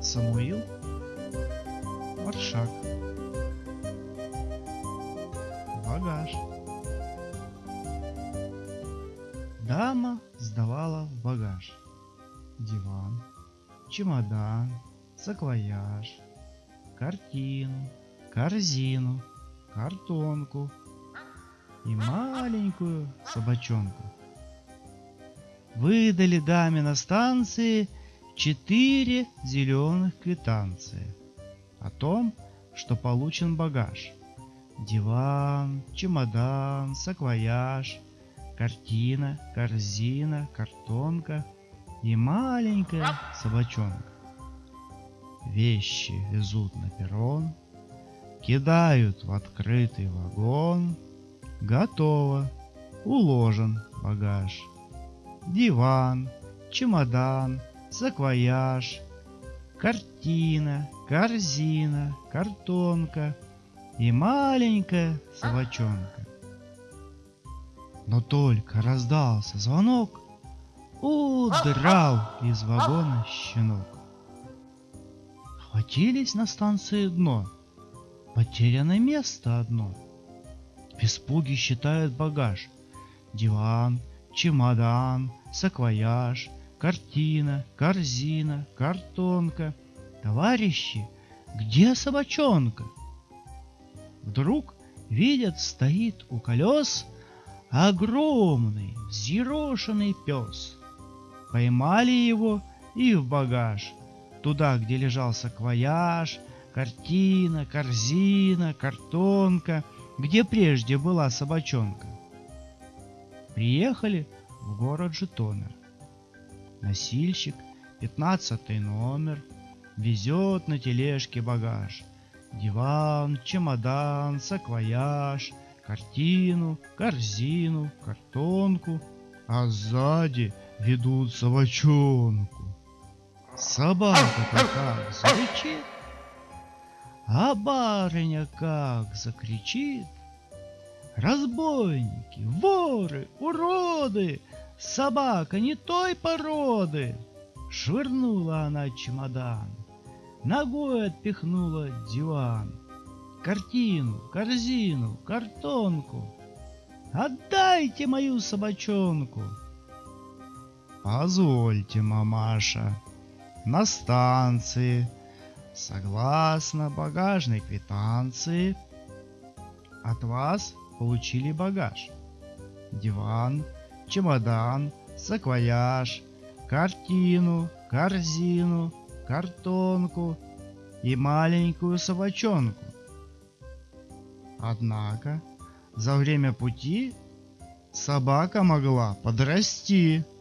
Самуил Маршак. Багаж. Дама сдавала багаж. Диван, чемодан, саквояж, Картину, корзину, картонку И маленькую собачонку. Выдали даме на станции четыре зеленых квитанции о том, что получен багаж. Диван, чемодан, саквояж, картина, корзина, картонка и маленькая собачонка. Вещи везут на перрон, кидают в открытый вагон. Готово, уложен багаж. Диван, чемодан, саквояж, картина, корзина, картонка и маленькая собачонка. Но только раздался звонок, удрал из вагона щенок. Хватились на станции дно, потеряно место одно. В испуге считают багаж, диван, чемодан, саквояж, картина, корзина, картонка. Товарищи, где собачонка? Вдруг видят, стоит у колес огромный, взъерошенный пес. Поймали его и в багаж, туда, где лежал саквояж, картина, корзина, картонка, где прежде была собачонка. Приехали в город Житомир. Носильщик, пятнадцатый номер, везет на тележке багаж. Диван, чемодан, саквояж, картину, корзину, картонку, а сзади ведут собачонку. Собака-то как зарычит, а барыня как закричит. Разбойники, воры, уроды, собака не той породы. Швырнула она чемодан, ногой отпихнула диван, картину, корзину, картонку. Отдайте мою собачонку. Позвольте, мамаша, на станции, согласно багажной квитанции, от вас получили багаж. Диван, чемодан, саквояж, картину, корзину, картонку и маленькую собачонку. Однако за время пути собака могла подрасти –